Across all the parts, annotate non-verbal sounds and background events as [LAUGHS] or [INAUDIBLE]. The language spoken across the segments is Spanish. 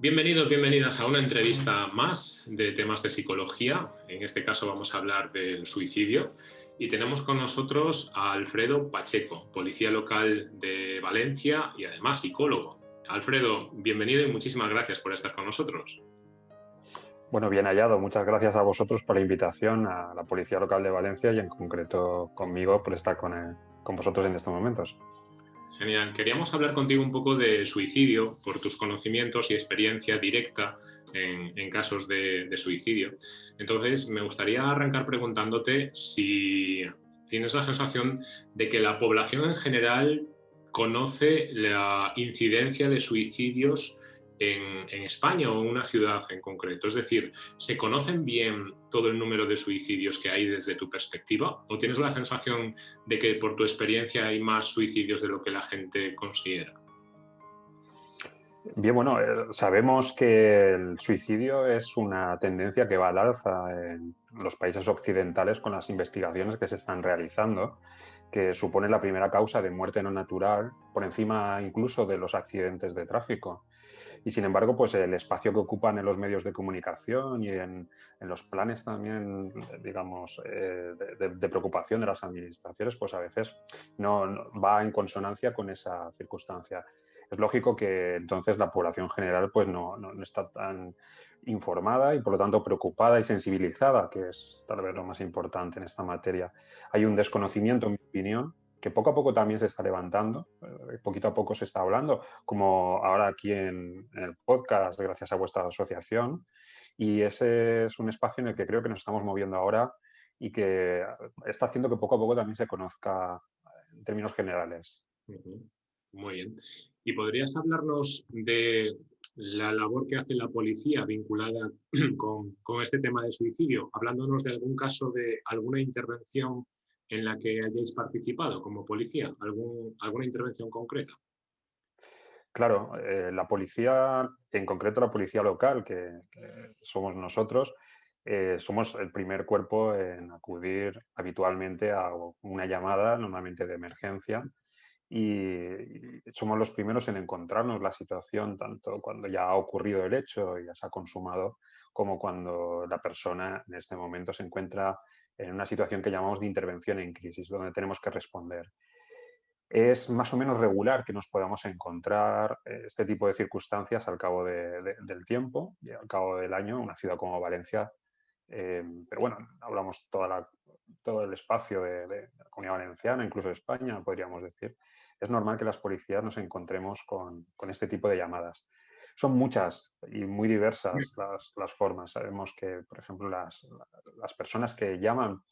Bienvenidos, bienvenidas a una entrevista más de temas de psicología. En este caso vamos a hablar del suicidio y tenemos con nosotros a Alfredo Pacheco, policía local de Valencia y además psicólogo. Alfredo, bienvenido y muchísimas gracias por estar con nosotros. Bueno, bien hallado. Muchas gracias a vosotros por la invitación a la Policía Local de Valencia y en concreto conmigo por estar con, eh, con vosotros en estos momentos. Genial. Queríamos hablar contigo un poco de suicidio por tus conocimientos y experiencia directa en, casos de, suicidio. Entonces, me gustaría arrancar preguntándote si tienes la sensación de que la población en general conoce la incidencia de suicidios en, España o en una ciudad en concreto? Es decir, ¿se conocen bien todo el número de suicidios que hay desde tu perspectiva? ¿O tienes la sensación de que por tu experiencia hay más suicidios de lo que la gente considera? Bien, bueno, eh, sabemos que el suicidio es una tendencia que va al alza en los países occidentales con las investigaciones que se están realizando, que supone la primera causa de muerte no natural, por encima incluso de los accidentes de tráfico y sin embargo, pues el espacio que ocupan en los medios de comunicación y en, los planes también, digamos, eh, de, preocupación de las administraciones, pues a veces no, va en consonancia con esa circunstancia. Es lógico que entonces la población general pues no, no está tan informada y por lo tanto preocupada y sensibilizada, que es tal vez lo más importante en esta materia. Hay un desconocimiento, en mi opinión, que poco a poco también se está levantando, eh, poquito a poco se está hablando, como ahora aquí en, el podcast, gracias a vuestra asociación. Y ese es un espacio en el que creo que nos estamos moviendo ahora y que está haciendo que poco a poco también se conozca en términos generales. Muy bien. ¿Y podrías hablarnos de la labor que hace la policía vinculada [CLEARS THROAT] con, con este tema de suicidio, hablándonos de algún caso de alguna intervención en la que hayáis participado como policía? ¿Alguna intervención concreta? Claro, eh, la policía, en concreto la policía local, que, somos nosotros, eh, somos el primer cuerpo en acudir habitualmente a una llamada, normalmente de emergencia, y, somos los primeros en encontrarnos la situación, tanto cuando ya ha ocurrido el hecho y ya se ha consumado, como cuando la persona en este momento se encuentra en una situación que llamamos de intervención en crisis, donde tenemos que responder. Es más o menos regular que nos podamos encontrar eh, este tipo de circunstancias al cabo del tiempo al cabo del año una ciudad como Valencia. Eh, pero bueno, hablamos toda todo el espacio de, la comunidad valenciana, incluso de España, podríamos decir. Es normal que las policías nos encontremos con, con este tipo de llamadas. Son muchas y muy diversas las, formas. Sabemos que, por ejemplo, las, personas que llaman,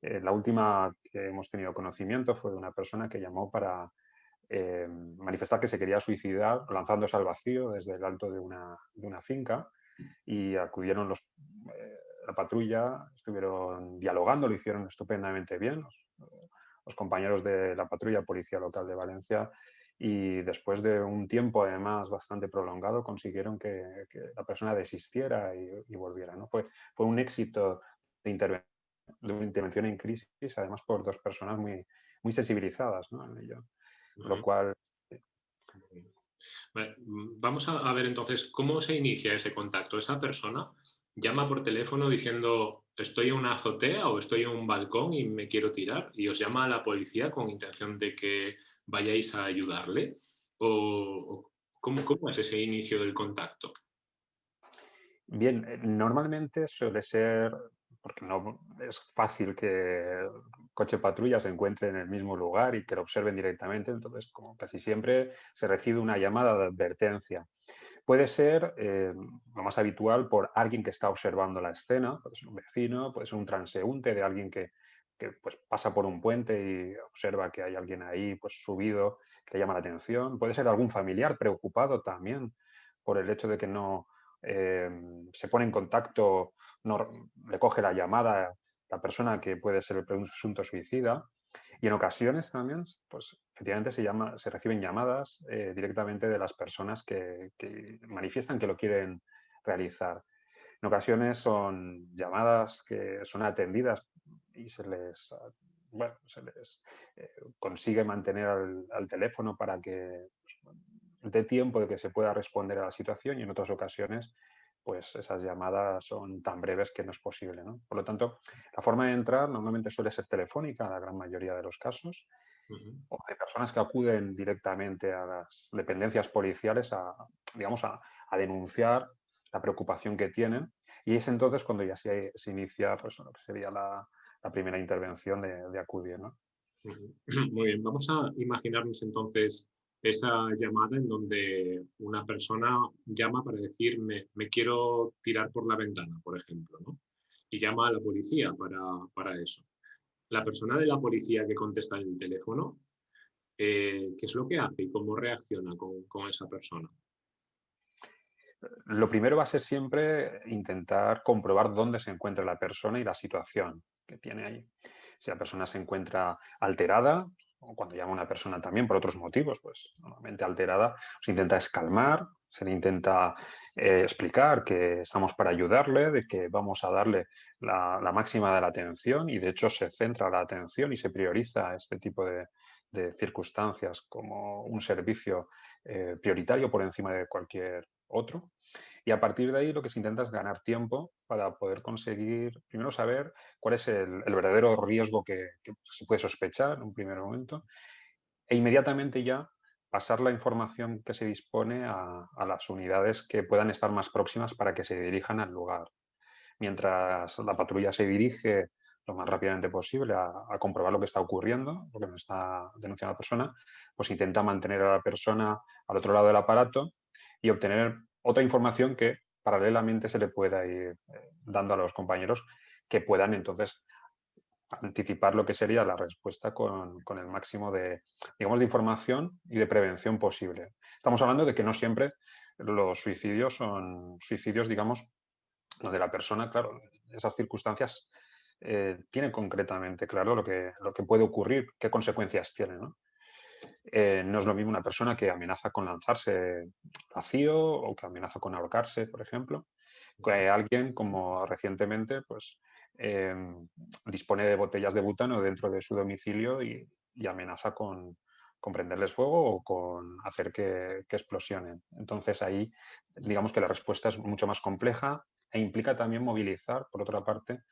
eh, la última que hemos tenido conocimiento fue de una persona que llamó para eh, manifestar que se quería suicidar lanzándose al vacío desde el alto de una, finca y acudieron los, eh, la patrulla, estuvieron dialogando, lo hicieron estupendamente bien. los compañeros de la patrulla Policía Local de Valencia y después de un tiempo además bastante prolongado consiguieron que, la persona desistiera y, volviera. ¿no? Fue, fue un éxito de, intervención en crisis, además por dos personas muy, muy sensibilizadas ¿no? en ello. Lo cual... Mm, vamos a, ver entonces cómo se inicia ese contacto. Esa persona llama por teléfono diciendo estoy en una azotea o estoy en un balcón y me quiero tirar y os llama a la policía con intención de que vayáis a ayudarle? ¿O, cómo, cómo es ese inicio del contacto? Bien, eh, normalmente suele ser, porque no es fácil que coche patrulla se encuentre en el mismo lugar y que lo observen directamente, entonces como casi siempre se recibe una llamada de advertencia. Puede ser eh, lo más habitual por alguien que está observando la escena, puede ser un vecino, puede ser un transeúnte de alguien que que pues, pasa por un puente y observa que hay alguien ahí pues, subido que llama la atención. Puede ser algún familiar preocupado también por el hecho de que no eh, se pone en contacto, no le coge la llamada la persona que puede ser el presunto suicida. Y en ocasiones también, pues efectivamente se, llama, se reciben llamadas eh, directamente de las personas que, que manifiestan que lo quieren realizar. En ocasiones son llamadas que son atendidas y se les, ah, bueno, se les eh, consigue mantener al, teléfono para que pues, dé tiempo de que se pueda responder a la situación y en otras ocasiones pues esas llamadas son tan breves que no es posible. Por lo tanto, la forma de entrar normalmente suele ser telefónica en la gran mayoría de los casos, o hay personas que acuden directamente a las dependencias policiales a, digamos, a, denunciar la preocupación que tienen. Y es entonces cuando ya se, inicia pues, lo que sería la, primera intervención de, acudir. [CLEARS THROAT] Muy bien, vamos a imaginarnos entonces esa llamada en donde una persona llama para decir me, quiero tirar por la ventana, por ejemplo, ¿no? y llama a la policía para, para eso la persona de la policía que contesta en el teléfono, eh, ¿qué es lo que hace y cómo reacciona con, esa persona? Lo primero va a ser siempre intentar comprobar dónde se encuentra la persona y la situación que tiene ahí. Si la persona se encuentra alterada, o cuando llama una persona también por otros motivos, pues normalmente alterada, se intenta escalmar, se le intenta eh, explicar que estamos para ayudarle, de que vamos a darle la, máxima de la atención y de hecho se centra la atención y se prioriza este tipo de, circunstancias como un servicio eh, prioritario por encima de cualquier otro. Y a partir de ahí lo que se intenta es ganar tiempo para poder conseguir, primero saber cuál es el, verdadero riesgo que, se puede sospechar en un primer momento e inmediatamente ya pasar la información que se dispone a, las unidades que puedan estar más próximas para que se dirijan al lugar. Mientras la patrulla se dirige lo más rápidamente posible a, comprobar lo que está ocurriendo, lo que nos está denunciando la persona, pues intenta mantener a la persona al otro lado del aparato y obtener otra información que paralelamente se le pueda ir eh, dando a los compañeros que puedan entonces anticipar lo que sería la respuesta con, el máximo de, digamos, de información y de prevención posible. Estamos hablando de que no siempre los suicidios son suicidios, digamos, donde la persona, claro, esas circunstancias eh, tiene concretamente claro lo que, lo que puede ocurrir, qué consecuencias tiene. ¿no? Eh, no es lo mismo una persona que amenaza con lanzarse vacío o que amenaza con ahorcarse, por ejemplo, que alguien como recientemente pues, Em, dispone de botellas de butano dentro de su domicilio y, amenaza con, prenderles fuego o con hacer que, explosionen. Entonces ahí digamos que la respuesta es mucho más compleja e implica también movilizar, por otra parte,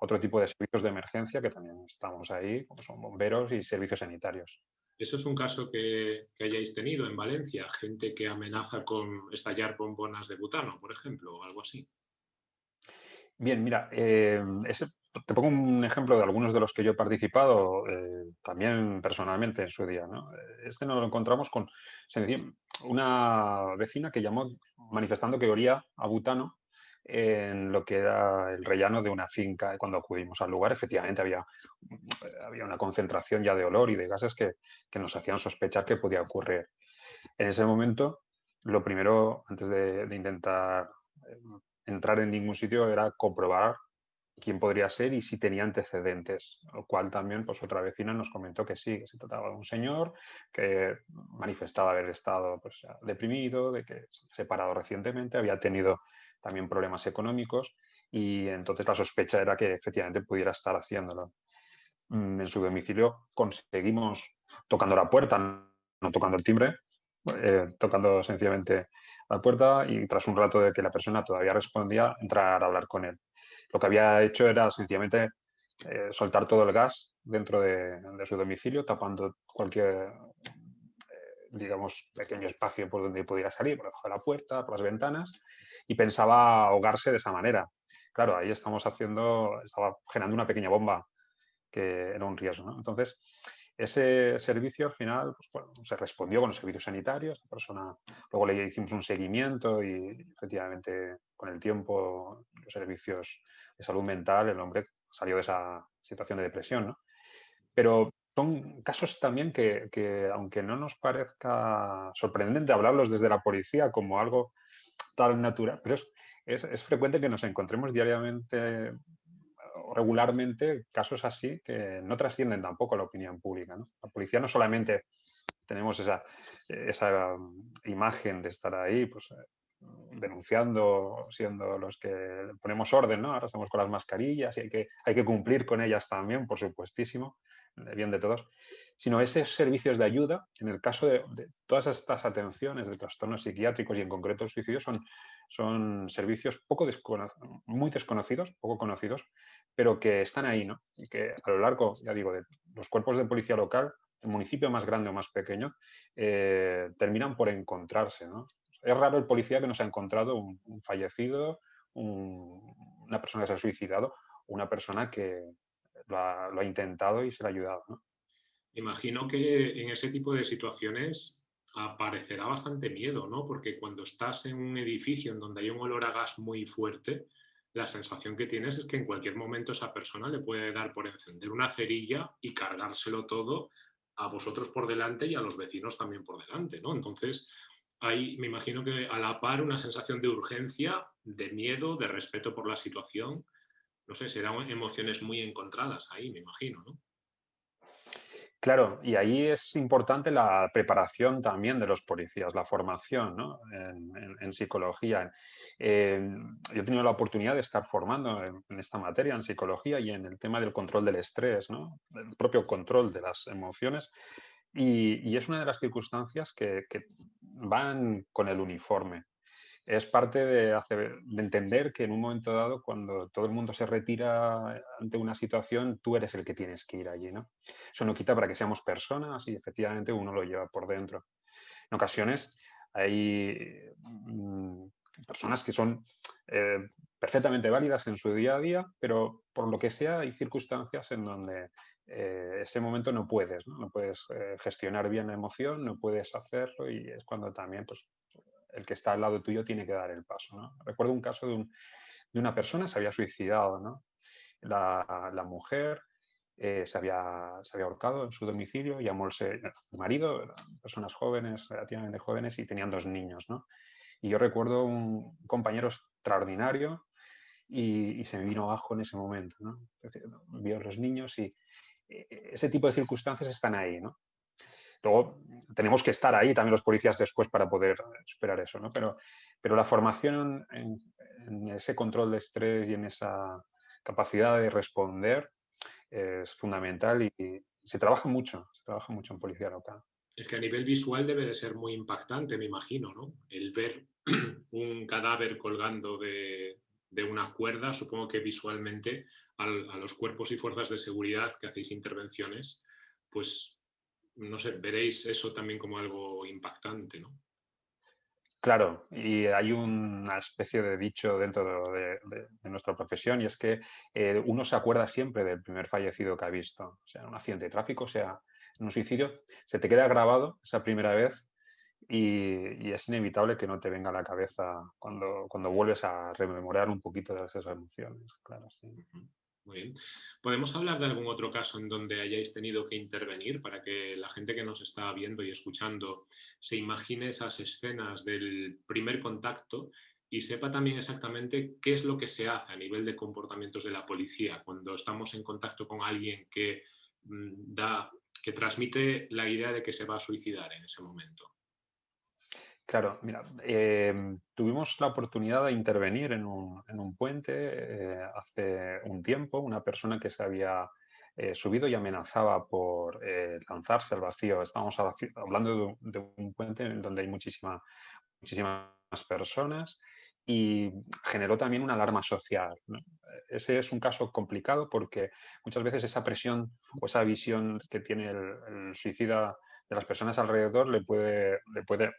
otro tipo de servicios de emergencia que también estamos ahí, como son bomberos y servicios sanitarios. ¿Eso es un caso que, hayáis tenido en Valencia? Gente que amenaza con estallar bombonas de butano, por ejemplo, o algo así. Bien, mira, eh, te pongo un ejemplo de algunos de los que yo he participado eh, también personalmente en su día. Este nos lo encontramos con una vecina que llamó manifestando que olía a butano en lo que era el rellano de una finca. Cuando acudimos al lugar, efectivamente había, había una concentración ya de olor y de gases que, nos hacían sospechar que podía ocurrir. En ese momento, lo primero, antes de, intentar eh, entrar en ningún sitio era comprobar quién podría ser y si tenía antecedentes, lo cual también pues otra vecina nos comentó que sí, que se trataba de un señor que manifestaba haber estado pues, deprimido, de que se separado recientemente, había tenido también problemas económicos y entonces la sospecha era que efectivamente pudiera estar haciéndolo. Mm, en su domicilio conseguimos, tocando la puerta, no tocando el timbre, eh, tocando sencillamente la puerta y tras un rato de que la persona todavía respondía, entrar a hablar con él. Lo que había hecho era sencillamente eh, soltar todo el gas dentro de, su domicilio, tapando cualquier, eh, digamos, pequeño espacio por donde pudiera salir, por debajo de la puerta, por las ventanas, y pensaba ahogarse de esa manera. Claro, ahí estamos haciendo, estaba generando una pequeña bomba que era un riesgo. Entonces, ese servicio al final pues, se respondió con los servicios sanitarios, la persona, luego le hicimos un seguimiento y efectivamente con el tiempo los servicios de salud mental, el hombre salió de esa situación de depresión. Pero son casos también que, aunque no nos parezca sorprendente hablarlos desde la policía como algo tan natural, pero es, es frecuente que nos encontremos diariamente regularmente casos así que no trascienden tampoco a la opinión pública. La policía no solamente tenemos esa, esa um, imagen de estar ahí, pues, eh, denunciando, siendo los que ponemos orden, ¿no? Ahora estamos con las mascarillas y hay que, hay que cumplir con ellas también, por supuestísimo, bien de todos, sino esos servicios de ayuda, en el caso de, todas estas atenciones de trastornos psiquiátricos y en concreto el suicidio, son, son servicios poco muy desconocidos, poco conocidos, pero que están ahí, ¿no? Y que a lo largo, ya digo, de los cuerpos de policía local, el municipio más grande o más pequeño, eh, terminan por encontrarse, ¿no? Es raro el policía que no se ha encontrado un, fallecido, una persona que se ha suicidado, una persona que lo ha, intentado y se le ha ayudado, ¿no? Imagino que en ese tipo de situaciones aparecerá bastante miedo, ¿no? Porque cuando estás en un edificio en donde hay un olor a gas muy fuerte, la sensación que tienes es que en cualquier momento esa persona le puede dar por encender una cerilla y cargárselo todo a vosotros por delante y a los vecinos también por delante, ¿no? Entonces, hay, me imagino que a la par una sensación de urgencia, de miedo, de respeto por la situación. No sé, serán emociones muy encontradas ahí, me imagino, ¿no? Claro, y ahí es importante la preparación también de los policías, la formación en, psicología. Yo he tenido la oportunidad de estar formando en, esta materia, en psicología y en el tema del control del estrés, el propio control de las emociones. Y, es una de las circunstancias que van con el uniforme es parte de, entender que en un momento dado, cuando todo el mundo se retira ante una situación, tú eres el que tienes que ir allí, ¿no? Eso no quita para que seamos personas y efectivamente uno lo lleva por dentro. En ocasiones hay mm, personas que son eh, perfectamente válidas en su día a día, pero por lo que sea hay circunstancias en donde eh, ese momento no puedes, no, puedes eh, gestionar bien la emoción, no puedes hacerlo y es cuando también pues, el que está al lado tuyo tiene que dar el paso. Recuerdo un caso de, una persona, se había suicidado. La, mujer eh, se, había, se, había, ahorcado en su domicilio, llamó el marido, personas jóvenes, relativamente jóvenes, y tenían dos niños. Y yo recuerdo un compañero extraordinario y, se me vino abajo en ese momento. ¿no? Vio a los niños y eh, ese tipo de circunstancias están ahí. ¿no? Luego tenemos que estar ahí también los policías después para poder superar eso, ¿no? Pero, pero la formación en, ese control de estrés y en esa capacidad de responder es fundamental y, se trabaja mucho, se trabaja mucho en policía local. Es que a nivel visual debe de ser muy impactante, me imagino, ¿no? El ver [CLEARS THROAT] un cadáver colgando de, una cuerda, supongo que visualmente a los cuerpos y fuerzas de seguridad que hacéis intervenciones, pues no sé, veréis eso también como algo impactante, ¿no? Claro, y hay una especie de dicho dentro de, nuestra profesión y es que eh, uno se acuerda siempre del primer fallecido que ha visto, o sea, un accidente de tráfico, sea un suicidio, se te queda grabado esa primera vez y, es inevitable que no te venga a la cabeza cuando, cuando vuelves a rememorar un poquito de esas emociones, claro, sí. Muy bien. ¿Podemos hablar de algún otro caso en donde hayáis tenido que intervenir para que la gente que nos está viendo y escuchando se imagine esas escenas del primer contacto y sepa también exactamente qué es lo que se hace a nivel de comportamientos de la policía cuando estamos en contacto con alguien que mm, da que transmite la idea de que se va a suicidar en ese momento? Claro, mira, em, tuvimos la oportunidad de intervenir en un, puente eh, hace un tiempo, una persona que se había eh, subido y amenazaba por eh, lanzarse al vacío. Estamos hablando de, un puente en donde hay muchísimas personas y generó también una alarma social. Ese es un caso complicado porque muchas veces esa presión o esa visión que tiene el suicida de las personas alrededor le puede, le puede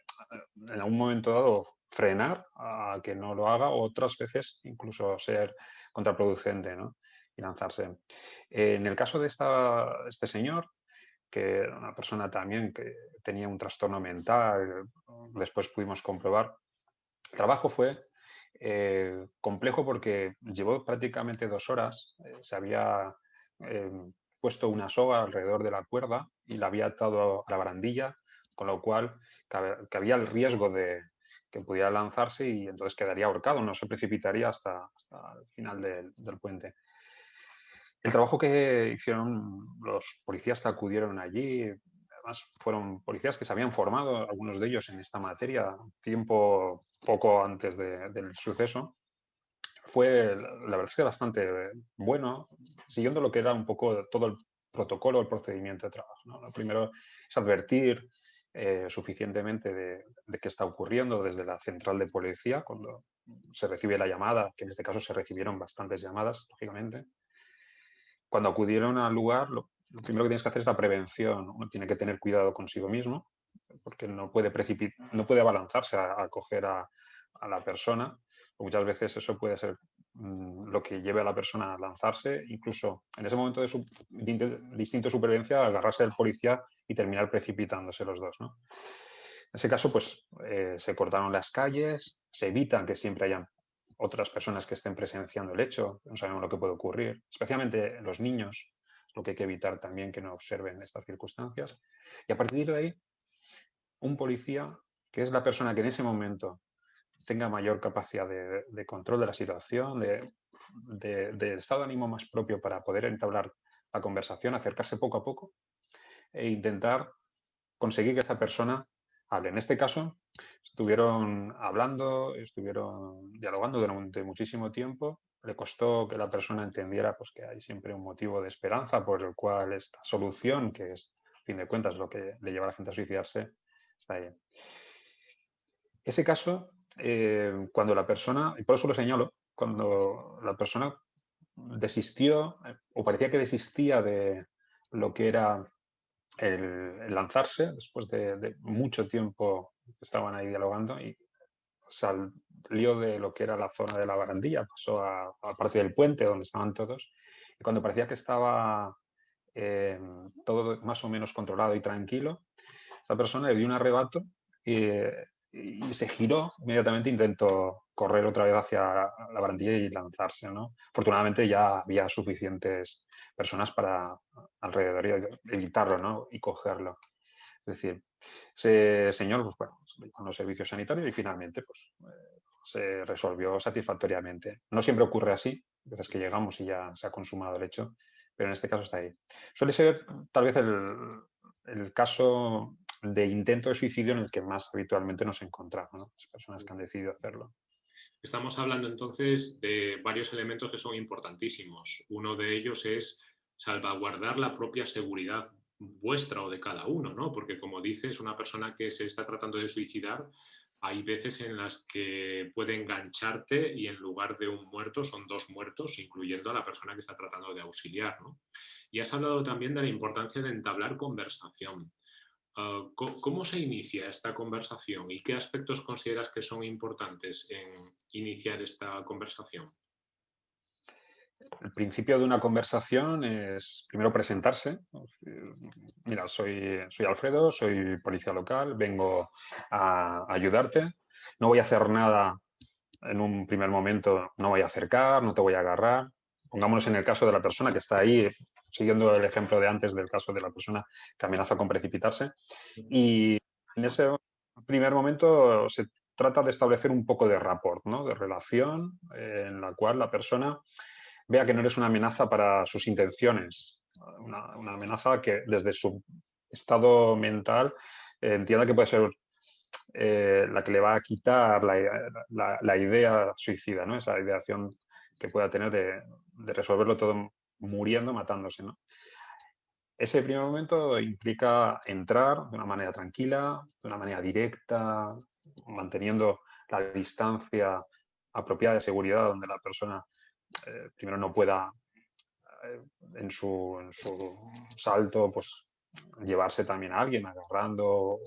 en algún momento dado frenar a que no lo haga o otras veces incluso ser contraproducente y lanzarse. En el caso de esta, este señor, que era una persona también que tenía un trastorno mental, después pudimos comprobar, el trabajo fue eh, complejo porque llevó prácticamente dos horas, eh, se había eh, puesto una soga alrededor de la cuerda y la había atado a la barandilla, con lo cual había el riesgo de que pudiera lanzarse y entonces quedaría ahorcado, no se precipitaría hasta, el final del, puente. El trabajo que hicieron los policías que acudieron allí, además fueron policías que se habían formado, algunos de ellos en esta materia, tiempo poco antes del suceso, fue, la verdad es que bastante bueno, siguiendo lo que era un poco todo el protocolo, el procedimiento de trabajo. Lo primero es advertir eh, suficientemente de, de, qué está ocurriendo desde la central de policía cuando se recibe la llamada, que en este caso se recibieron bastantes llamadas, lógicamente. Cuando acudieron al lugar, lo, primero que tienes que hacer es la prevención. Uno tiene que tener cuidado consigo mismo, porque no puede, no puede abalanzarse a, a coger a, a, la persona. Muchas veces eso puede ser mm, lo que lleve a la persona a lanzarse, incluso en ese momento de, su, supervivencia, agarrarse al policía y terminar precipitándose los dos. ¿no? En ese caso, pues eh, se cortaron las calles, se evitan que siempre hayan otras personas que estén presenciando el hecho, no sabemos lo que puede ocurrir, especialmente los niños, lo que hay que evitar también que no observen estas circunstancias. Y a partir de ahí, un policía, que es la persona que en ese momento tenga mayor capacidad de, de control de la situación, de, de, de, estado de ánimo más propio para poder entablar la conversación, acercarse poco a poco e intentar conseguir que esa persona hable. En este caso, estuvieron hablando, estuvieron dialogando durante muchísimo tiempo. Le costó que la persona entendiera pues, que hay siempre un motivo de esperanza por el cual esta solución, que es, a fin de cuentas, lo que le lleva a la gente a suicidarse, está ahí. Ese caso, eh, cuando la persona, y por eso lo señalo, cuando la persona desistió o parecía que desistía de lo que era el, lanzarse, después de, de, mucho tiempo estaban ahí dialogando y salió de lo que era la zona de la barandilla, pasó a, a parte del puente donde estaban todos y cuando parecía que estaba eh, todo más o menos controlado y tranquilo, esa persona le dio un arrebato y, y se giró, inmediatamente intentó correr otra vez hacia la barandilla y lanzarse. ¿no? Afortunadamente ya había suficientes personas para alrededor y evitarlo ¿no? y cogerlo. Es decir, ese señor, pues bueno, con los servicios sanitarios y finalmente pues, eh, se resolvió satisfactoriamente. No siempre ocurre así, veces que llegamos y ya se ha consumado el hecho, pero en este caso está ahí. Suele ser tal vez el, el caso de intento de suicidio en el que más habitualmente nos encontramos, ¿no? las personas que han decidido hacerlo. Estamos hablando entonces de varios elementos que son importantísimos. Uno de ellos es salvaguardar la propia seguridad vuestra o de cada uno, ¿no? Porque como dices, una persona que se está tratando de suicidar, hay veces en las que puede engancharte y en lugar de un muerto son dos muertos, incluyendo a la persona que está tratando de auxiliar, ¿no? Y has hablado también de la importancia de entablar conversación. Uh, ¿Cómo se inicia esta conversación y qué aspectos consideras que son importantes en iniciar esta conversación? El principio de una conversación es primero presentarse. Mira, soy, soy Alfredo, soy policía local, vengo a ayudarte. No voy a hacer nada en un primer momento, no voy a acercar, no te voy a agarrar. Pongámonos en el caso de la persona que está ahí siguiendo el ejemplo de antes del caso de la persona que amenaza con precipitarse. Y en ese primer momento se trata de establecer un poco de rapport, ¿no? de relación, eh, en la cual la persona vea que no eres una amenaza para sus intenciones, una, una amenaza que desde su estado mental eh, entienda que puede ser eh, la que le va a quitar la, la, la, idea suicida, ¿no? esa ideación que pueda tener de, de resolverlo todo muriendo, matándose. ¿no? Ese primer momento implica entrar de una manera tranquila, de una manera directa, manteniendo la distancia apropiada de seguridad donde la persona eh, primero no pueda eh, en, su, en, su, salto pues llevarse también a alguien agarrando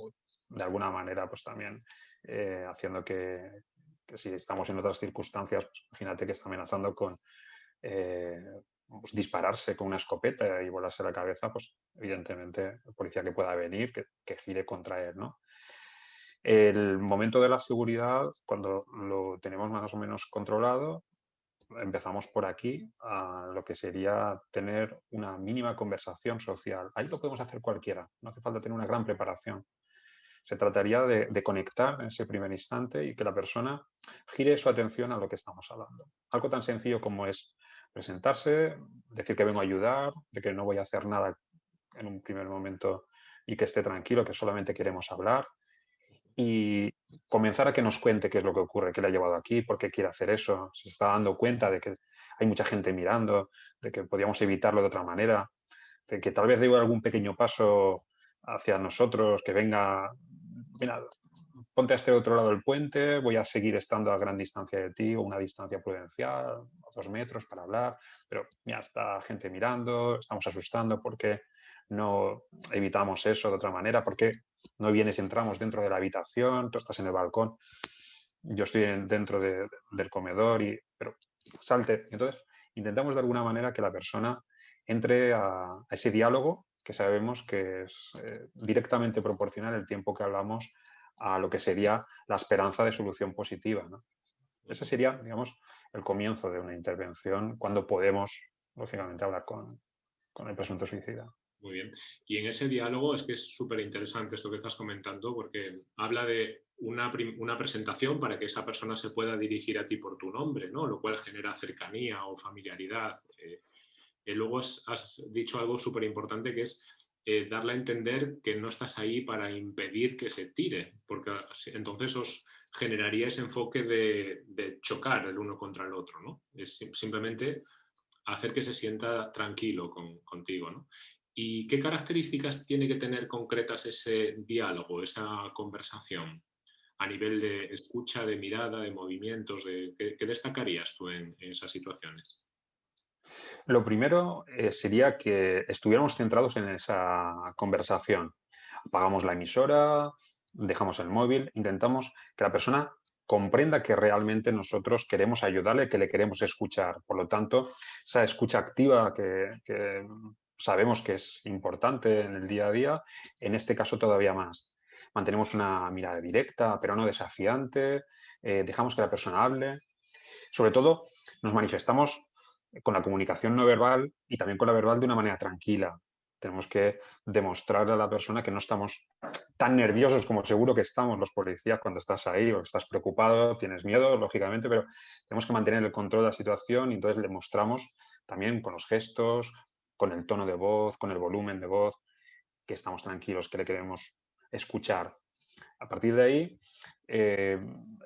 de alguna manera pues también eh, haciendo que, si estamos en otras circunstancias pues, imagínate que está amenazando con pues, dispararse con una escopeta y volarse la cabeza, pues evidentemente el policía que pueda venir, que, gire contra él, ¿no? El momento de la seguridad, cuando lo tenemos más o menos controlado, empezamos por aquí a lo que sería tener una mínima conversación social. Ahí lo podemos hacer cualquiera, no hace falta tener una gran preparación. Se trataría de, de, conectar en ese primer instante y que la persona gire su atención a lo que estamos hablando. Algo tan sencillo como es presentarse, decir que vengo a ayudar, de que no voy a hacer nada en un primer momento y que esté tranquilo, que solamente queremos hablar. Y comenzar a que nos cuente qué es lo que ocurre, qué le ha llevado aquí, por qué quiere hacer eso, se está dando cuenta de que hay mucha gente mirando, de que podíamos evitarlo de otra manera, que tal vez dé algún pequeño paso hacia nosotros, que venga, mira, ponte a este otro lado del puente, voy a seguir estando a gran distancia de ti o una distancia prudencial, a dos metros para hablar, pero ya está gente mirando, estamos asustando, porque no evitamos eso de otra manera? porque no vienes y entramos dentro de la habitación, tú estás en el balcón, yo estoy dentro del comedor, y, pero salte. Entonces, intentamos de alguna manera que la persona entre a, ese diálogo que sabemos que es eh, directamente proporcional el tiempo que hablamos a lo que sería la esperanza de solución positiva. Ese sería, digamos, el comienzo de una intervención cuando podemos, lógicamente, hablar con, con el presunto suicida. Muy bien. Y en ese diálogo es que es súper interesante esto que estás comentando porque habla de una, una, presentación para que esa persona se pueda dirigir a ti por tu nombre, ¿no? lo cual genera cercanía o familiaridad. Eh, eh, luego has, dicho algo súper importante que es eh, darle a entender que no estás ahí para impedir que se tire, porque entonces os generaría ese enfoque de, chocar el uno contra el otro. ¿no? Es simplemente hacer que se sienta tranquilo contigo. ¿no? ¿Y qué características tiene que tener concretas ese diálogo, esa conversación? A nivel de escucha, de mirada, de movimientos, de, ¿qué, destacarías tú en, esas situaciones? Lo primero eh, sería que estuviéramos centrados en esa conversación. Apagamos la emisora, dejamos el móvil, intentamos que la persona comprenda que realmente nosotros queremos ayudarle, que le queremos escuchar. Por lo tanto, esa escucha activa que sabemos que es importante en el día a día, en este caso todavía más. Mantenemos una mirada directa, pero no desafiante, eh, dejamos que la persona hable. Sobre todo, nos manifestamos con la comunicación no verbal y también con la verbal de una manera tranquila. Tenemos que demostrarle a la persona que no estamos tan nerviosos como seguro que estamos los policías cuando estás ahí o estás preocupado, tienes miedo, lógicamente, pero tenemos que mantener el control de la situación y entonces le mostramos también con los gestos, con el tono de voz, con el volumen de voz, que estamos tranquilos, que le queremos escuchar. A partir de ahí, eh,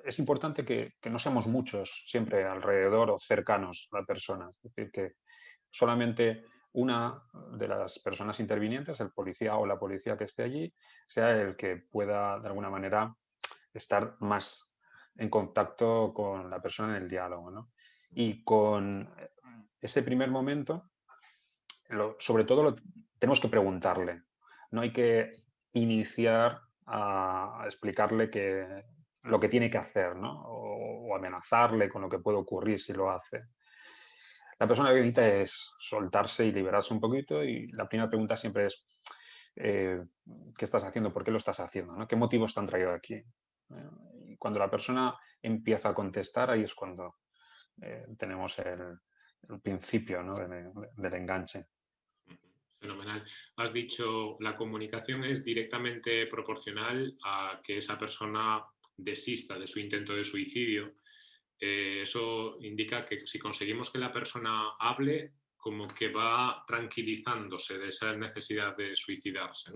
es importante que, no seamos muchos siempre alrededor o cercanos a la persona. Es decir, que solamente una de las personas intervinientes, el policía o la policía que esté allí, sea el que pueda de alguna manera estar más en contacto con la persona en el diálogo. Y con ese primer momento, sobre todo tenemos que preguntarle. No hay que iniciar a, explicarle que, lo que tiene que hacer ¿no? o, amenazarle con lo que puede ocurrir si lo hace. La persona que necesita es soltarse y liberarse un poquito y la primera pregunta siempre es eh, ¿qué estás haciendo? ¿Por qué lo estás haciendo? ¿Qué motivos te han traído aquí? y cuando la persona empieza a contestar, ahí es cuando eh, tenemos el, principio del enganche. Fenomenal. Has dicho, la comunicación es directamente proporcional a que esa persona desista de su intento de suicidio. Eh, eso indica que si conseguimos que la persona hable, como que va tranquilizándose de esa necesidad de suicidarse.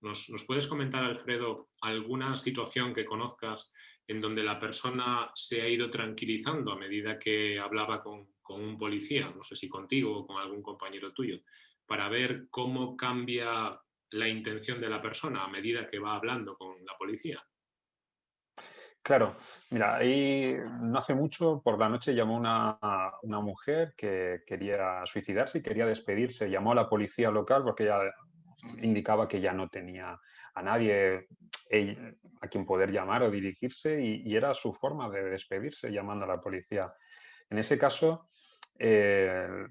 ¿Nos, puedes comentar, Alfredo, alguna situación que conozcas en donde la persona se ha ido tranquilizando a medida que hablaba con, con un policía? No sé si contigo o con algún compañero tuyo para ver cómo cambia la intención de la persona a medida que va hablando con la policía. Claro, mira, ahí no hace mucho, por la noche llamó una, una mujer que quería suicidarse y quería despedirse. Llamó a la policía local porque ella indicaba que ya no tenía a nadie a quien poder llamar o dirigirse y, era su forma de despedirse llamando a la policía. En ese caso, eh,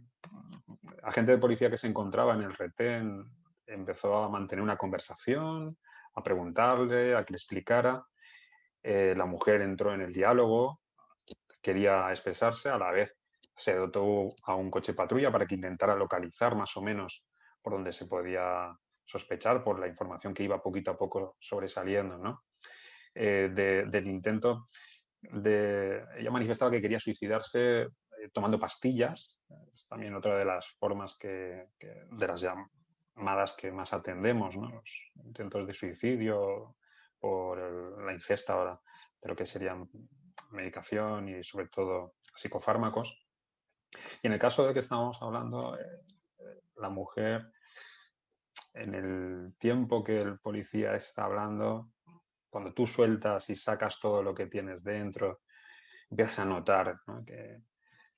agente de policía que se encontraba en el retén empezó a mantener una conversación, a preguntarle, a que le explicara. Eh, la mujer entró en el diálogo, quería expresarse, a la vez se dotó a un coche patrulla para que intentara localizar más o menos por donde se podía sospechar por la información que iba poquito a poco sobresaliendo. ¿no? Eh, del intento, de, ella manifestaba que quería suicidarse eh, tomando pastillas, es también otra de las formas que, de las llamadas que más atendemos, los intentos de suicidio por la ingesta de lo que serían medicación y sobre todo psicofármacos. Y en el caso de que estamos hablando, eh, la mujer en el tiempo que el policía está hablando, cuando tú sueltas y sacas todo lo que tienes dentro, empiezas a notar que,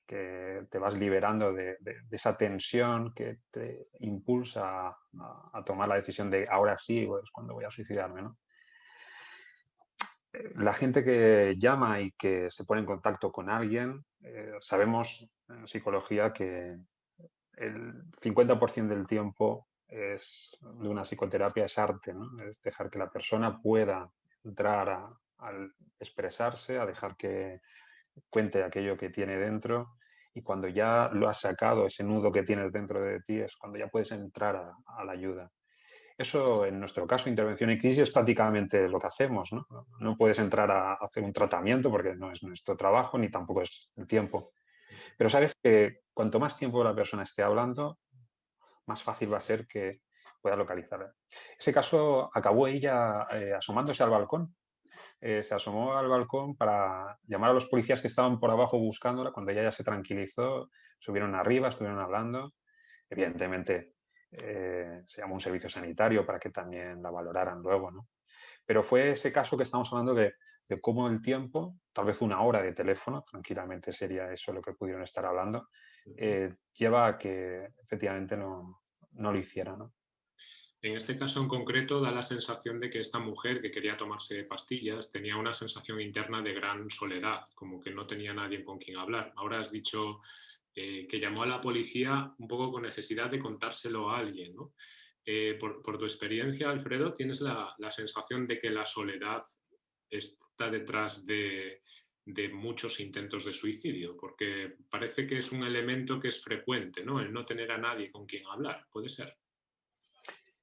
te vas liberando de, esa tensión que te impulsa a, tomar la decisión de ahora sí, es pues, cuando voy a suicidarme. La gente que llama y que se pone en contacto con alguien, eh, sabemos en psicología que el 50% del tiempo es, de una psicoterapia es arte, es dejar que la persona pueda entrar al expresarse, a dejar que cuente aquello que tiene dentro y cuando ya lo has sacado, ese nudo que tienes dentro de ti, es cuando ya puedes entrar a, la ayuda. Eso, en nuestro caso, intervención en crisis, es prácticamente lo que hacemos. ¿no? puedes entrar a hacer un tratamiento porque no es nuestro trabajo ni tampoco es el tiempo. Pero sabes que cuanto más tiempo la persona esté hablando, más fácil va a ser que pueda localizarla. Ese caso acabó ella eh, asomándose al balcón. Eh, se asomó al balcón para llamar a los policías que estaban por abajo buscándola. Cuando ella ya se tranquilizó, subieron arriba, estuvieron hablando. Evidentemente, eh, se llamó un servicio sanitario para que también la valoraran luego, ¿no? Pero fue ese caso que estamos hablando de, de cómo el tiempo, tal vez una hora de teléfono, tranquilamente sería eso lo que pudieron estar hablando, eh, lleva a que efectivamente no, no lo hiciera. ¿no? En este caso en concreto da la sensación de que esta mujer que quería tomarse pastillas tenía una sensación interna de gran soledad, como que no tenía nadie con quien hablar. Ahora has dicho eh, que llamó a la policía un poco con necesidad de contárselo a alguien. ¿no? Eh, por, por, tu experiencia, Alfredo, ¿tienes la, la, sensación de que la soledad está detrás de, de muchos intentos de suicidio, porque parece que es un elemento que es frecuente, ¿no? El no tener a nadie con quien hablar, puede ser.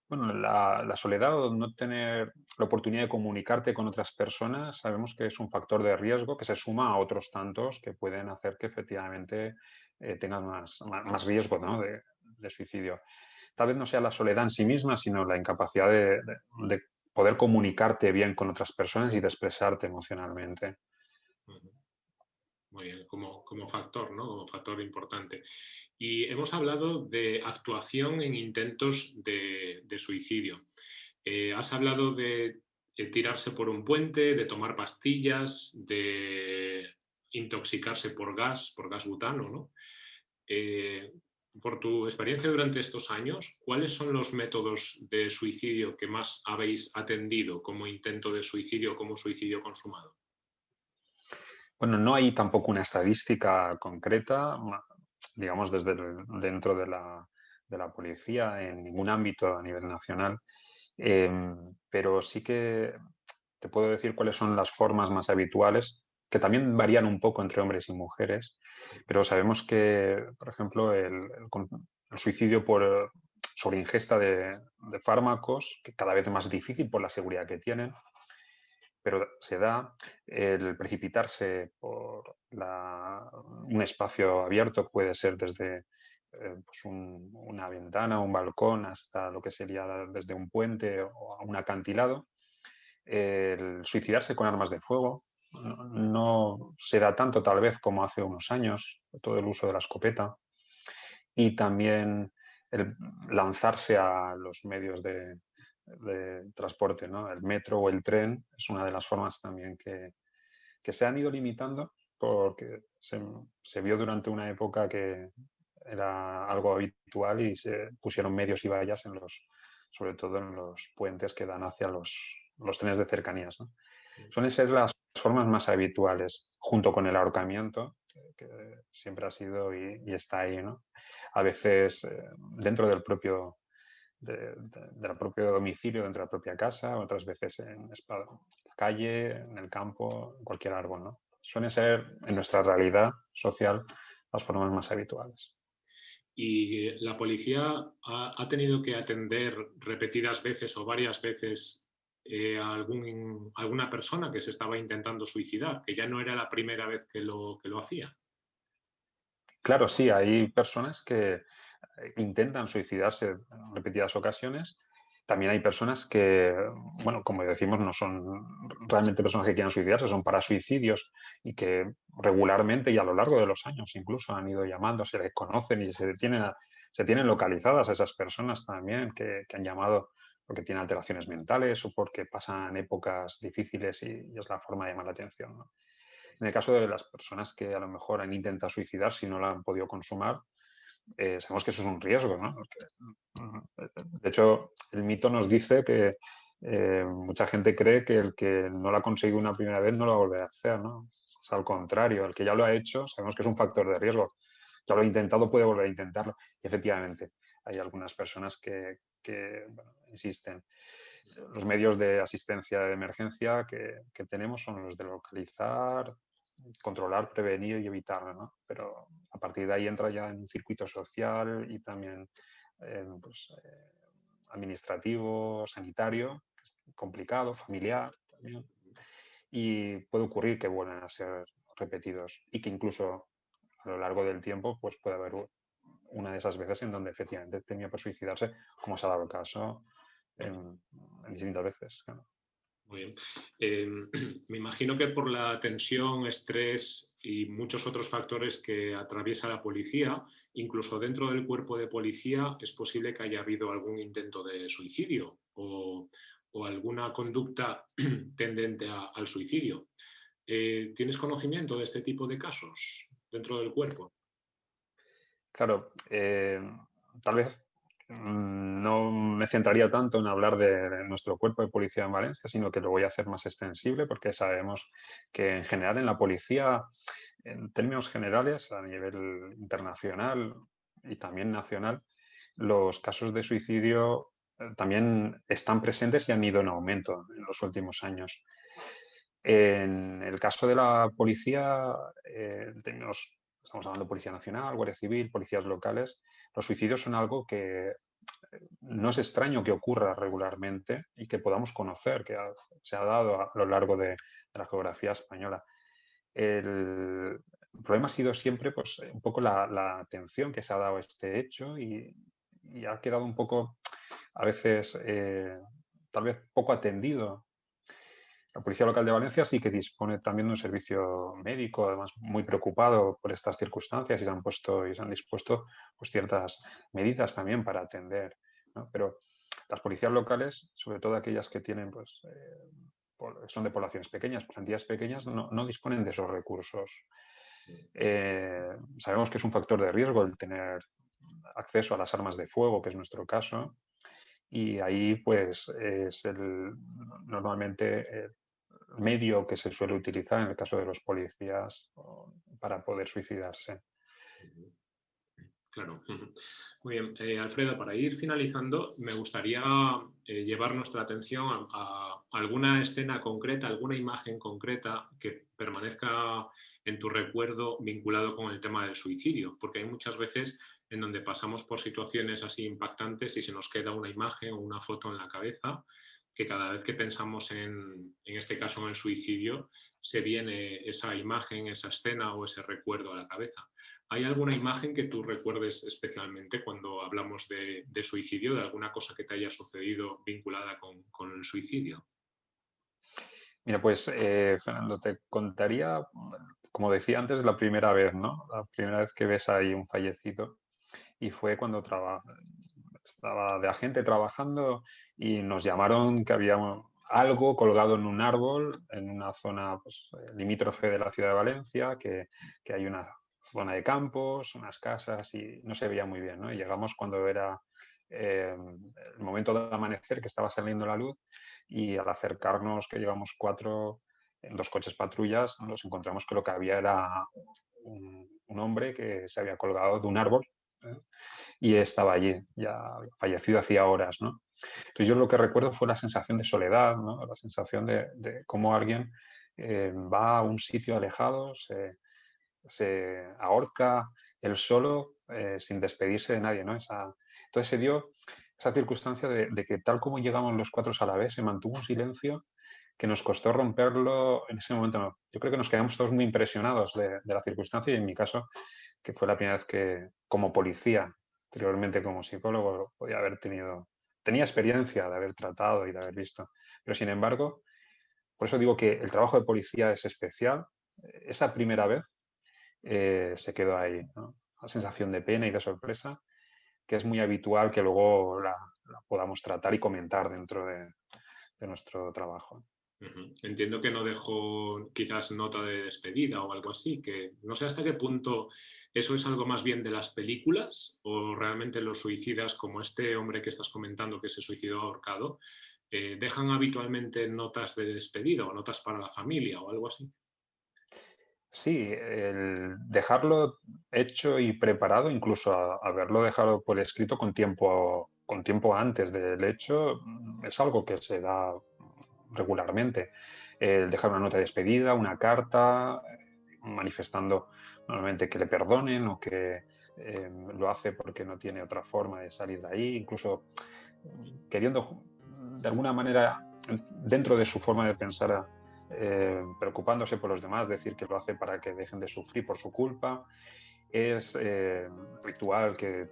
Bueno, la, soledad o no tener la oportunidad de comunicarte con otras personas, sabemos que es un factor de riesgo que se suma a otros tantos que pueden hacer que efectivamente eh, tengan más, más, riesgo de, suicidio. Tal vez no sea la soledad en sí misma, sino la incapacidad de, de poder comunicarte bien con otras personas y de expresarte emocionalmente. Muy bien, como, factor, ¿no? Como factor importante. Y hemos hablado de actuación en intentos de, suicidio. Eh, has hablado de, tirarse por un puente, de tomar pastillas, de intoxicarse por gas, por gas butano, ¿no? Eh, por tu experiencia durante estos años, ¿cuáles son los métodos de suicidio que más habéis atendido como intento de suicidio o como suicidio consumado? Bueno, no hay tampoco una estadística concreta, digamos, desde dentro de la, policía en ningún ámbito a nivel nacional, em, pero sí que te puedo decir cuáles son las formas más habituales, que también varían un poco entre hombres y mujeres, pero sabemos que, por ejemplo, el, suicidio por sobreingesta de, de fármacos, que cada vez es más difícil por la seguridad que tienen, pero se da el precipitarse por un espacio abierto, puede ser desde eh, pues una ventana, un balcón, hasta lo que sería desde un puente o un acantilado. El suicidarse con armas de fuego no, se da tanto tal vez como hace unos años, todo el uso de la escopeta. Y también el lanzarse a los medios de, de transporte, ¿no? El metro o el tren es una de las formas también que, se han ido limitando porque se, vio durante una época que era algo habitual y se pusieron medios y vallas en los, sobre todo en los puentes que dan hacia los, los trenes de cercanías. ¿no? Suelen ser las formas más habituales, junto con el ahorcamiento, que, siempre ha sido y, está ahí. ¿no? A veces eh, dentro del propio de, del propio domicilio, dentro de la propia casa, otras veces en calle, en el campo, en cualquier árbol. ¿no? Suelen ser, en nuestra realidad social, las formas más habituales. ¿Y la policía ha, tenido que atender repetidas veces o varias veces eh, a algún, alguna persona que se estaba intentando suicidar, que ya no era la primera vez que lo, que lo hacía? Claro, sí, hay personas que, eh, intentan suicidarse en repetidas ocasiones. También hay personas que, bueno, como decimos, no son realmente personas que quieran suicidarse, son para suicidios y que regularmente y a lo largo de los años incluso han ido llamando, se les conocen y se detienen se tienen localizadas esas personas también que, han llamado porque tienen alteraciones mentales o porque pasan épocas difíciles y, es la forma de llamar la atención. En el caso de las personas que a lo mejor han intentado suicidar si no la han podido consumar, eh, sabemos que eso es un riesgo. ¿no? de hecho, el mito nos dice que eh, mucha gente cree que el que no lo ha conseguido una primera vez no lo va a volver a hacer. ¿no? Es al contrario, el que ya lo ha hecho sabemos que es un factor de riesgo. Ya lo ha intentado, puede volver a intentarlo. Y efectivamente, hay algunas personas que, insisten. Los medios de asistencia de emergencia que, que tenemos son los de localizar, controlar, prevenir y evitar, ¿no? Pero a partir de ahí entra ya en un circuito social y también pues, eh, administrativo, sanitario, complicado, familiar también. Y puede ocurrir que vuelvan a ser repetidos y que incluso a lo largo del tiempo pues puede haber una de esas veces en donde efectivamente tenía que suicidarse, como se ha dado el caso en, distintas veces. Muy bien. Em, [CLEARS THROAT] me imagino que por la tensión, estrés y muchos otros factores que atraviesa la policía, incluso dentro del cuerpo de policía, es posible que haya habido algún intento de suicidio o, alguna conducta [CLEARS THROAT] tendente al suicidio. Eh, ¿Tienes conocimiento de este tipo de casos dentro del cuerpo? Claro, eh, tal vez Mm, no me centraría tanto en hablar de, nuestro cuerpo de policía en Valencia, sino que lo voy a hacer más extensible porque sabemos que en general en la policía, en términos generales, a nivel internacional y también nacional, los casos de suicidio eh, también están presentes y han ido en aumento en los últimos años. En el caso de la policía, eh, estamos hablando de Policía Nacional, Guardia Civil, policías locales, los suicidios son algo que eh, no es extraño que ocurra regularmente y que podamos conocer, que se ha dado a lo largo de, la geografía española. El, problema ha sido siempre pues, un poco la, atención que se ha dado a este hecho y, ha quedado un poco, a veces, eh, tal vez poco atendido la Policía Local de Valencia sí que dispone también de un servicio médico, además muy preocupado por estas circunstancias y se han puesto y se han dispuesto pues, ciertas medidas también para atender. Pero las policías locales, sobre todo aquellas que tienen, pues, eh, son de poblaciones pequeñas, plantillas pequeñas, no, disponen de esos recursos. Eh, sabemos que es un factor de riesgo el tener acceso a las armas de fuego, que es nuestro caso, y ahí pues es el, normalmente medio que se suele utilizar en el caso de los policías para poder suicidarse. Claro. [LAUGHS] Muy bien. Eh, Alfredo, para ir finalizando, me gustaría eh, llevar nuestra atención a, alguna escena concreta, alguna imagen concreta que permanezca en tu recuerdo vinculado con el tema del suicidio, porque hay muchas veces en donde pasamos por situaciones así impactantes y se nos queda una imagen o una foto en la cabeza que cada vez que pensamos en, en este caso en el suicidio, se viene esa imagen, esa escena o ese recuerdo a la cabeza. ¿Hay alguna imagen que tú recuerdes especialmente cuando hablamos de, suicidio, de alguna cosa que te haya sucedido vinculada con, el suicidio? Mira, pues eh, Fernando, te contaría, como decía antes, la primera vez, ¿no? La primera vez que ves ahí un fallecido y fue cuando estaba de agente trabajando y nos llamaron que había algo colgado en un árbol en una zona pues, eh, limítrofe de la ciudad de Valencia, que, hay una zona de campos, unas casas y no se veía muy bien. Y llegamos cuando era eh, el momento de amanecer, que estaba saliendo la luz y al acercarnos, que llevamos cuatro, en dos coches patrullas, nos encontramos que lo que había era un, hombre que se había colgado de un árbol ¿eh? Y estaba allí, ya fallecido hacía horas. ¿no? Entonces yo lo que recuerdo fue la sensación de soledad, la sensación de, cómo alguien eh, va a un sitio alejado, se, ahorca él solo eh, sin despedirse de nadie. ¿no? Esa, entonces se dio esa circunstancia de, que tal como llegamos los cuatro a la vez, se mantuvo un silencio que nos costó romperlo en ese momento. Yo creo que nos quedamos todos muy impresionados de, de la circunstancia y en mi caso, que fue la primera vez que como policía, anteriormente como psicólogo, podía haber tenido tenía experiencia de haber tratado y de haber visto. Pero sin embargo, por eso digo que el trabajo de policía es especial. Esa primera vez eh, se quedó ahí, la sensación de pena y de sorpresa. que es muy habitual que luego la, podamos tratar y comentar dentro de, nuestro trabajo. Entiendo que no dejó quizás nota de despedida o algo así, que no sé hasta qué punto eso es algo más bien de las películas o realmente los suicidas como este hombre que estás comentando que se suicidó ahorcado, eh, dejan habitualmente notas de despedida o notas para la familia o algo así. Sí, el dejarlo hecho y preparado, incluso haberlo dejado por escrito con tiempo, con tiempo antes del hecho, mm, es algo que se da regularmente. El dejar una nota de despedida, una carta, eh, manifestando normalmente que le perdonen o que em, lo hace porque no tiene otra forma de salir de ahí, incluso queriendo de alguna manera, dentro de su forma de pensar, eh, preocupándose por los demás, decir que lo hace para que dejen de sufrir por su culpa. Es eh, ritual que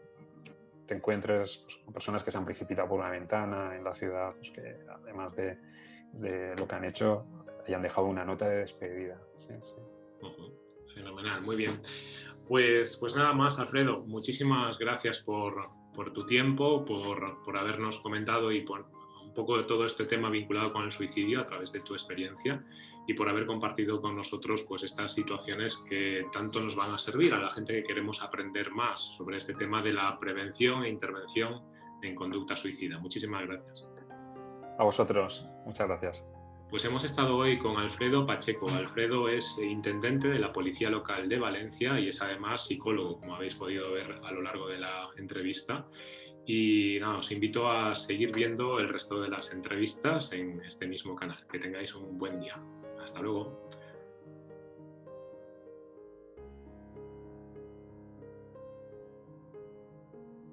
te encuentres pues, con personas que se han precipitado por una ventana en la ciudad, pues, que además de, lo que han hecho, hayan dejado una nota de despedida. Muy bien. Pues, pues nada más, Alfredo, muchísimas gracias por, por tu tiempo, por, por habernos comentado y por un poco de todo este tema vinculado con el suicidio a través de tu experiencia y por haber compartido con nosotros pues estas situaciones que tanto nos van a servir a la gente que queremos aprender más sobre este tema de la prevención e intervención en conducta suicida. Muchísimas gracias. A vosotros, muchas gracias. Pues hemos estado hoy con Alfredo Pacheco. Alfredo es intendente de la Policía Local de Valencia y es además psicólogo, como habéis podido ver a lo largo de la entrevista. Y nada, os invito a seguir viendo el resto de las entrevistas en este mismo canal. Que tengáis un buen día. Hasta luego.